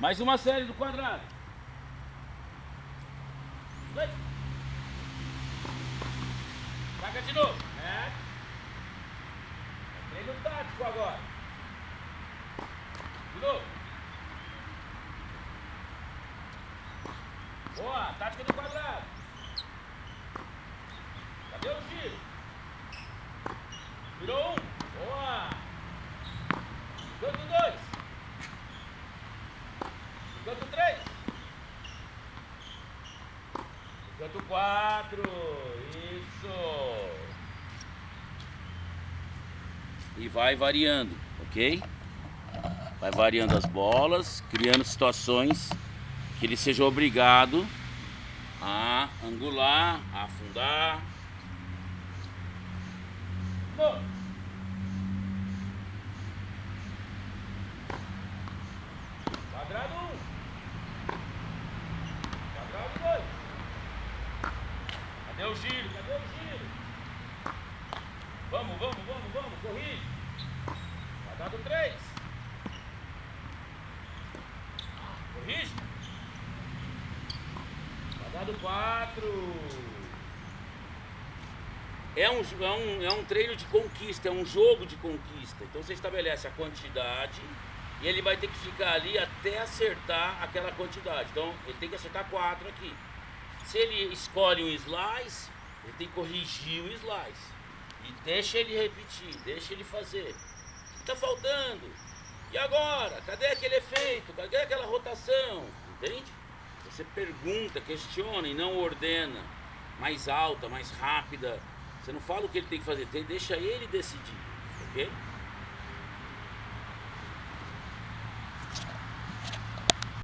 Mais uma série do quadrado. Dois. Saca de novo. É. Treino tático agora. De novo. Boa, tática do quadrado. Cadê o giro? Virou um. Boa. Canto dois. Canto três. Canto quatro. Isso. E vai variando, ok? Vai variando as bolas, criando situações que ele seja obrigado a angular, a afundar. Bom. Quadrado 1. Um. Quadrado 2. Cadê o giro? Cadê o giro? Vamos, vamos, vamos, vamos. Corrige. Quadrado 3. Corrige. Quadrado 4. É um, é, um, é um treino de conquista, é um jogo de conquista. Então você estabelece a quantidade e ele vai ter que ficar ali até acertar aquela quantidade. Então ele tem que acertar quatro aqui. Se ele escolhe um slice, ele tem que corrigir o slice. E deixa ele repetir, deixa ele fazer. Está faltando. E agora? Cadê aquele efeito? Cadê aquela rotação? Entende? Você pergunta, questiona e não ordena. Mais alta, mais rápida. Você não fala o que ele tem que fazer, deixa ele decidir, ok?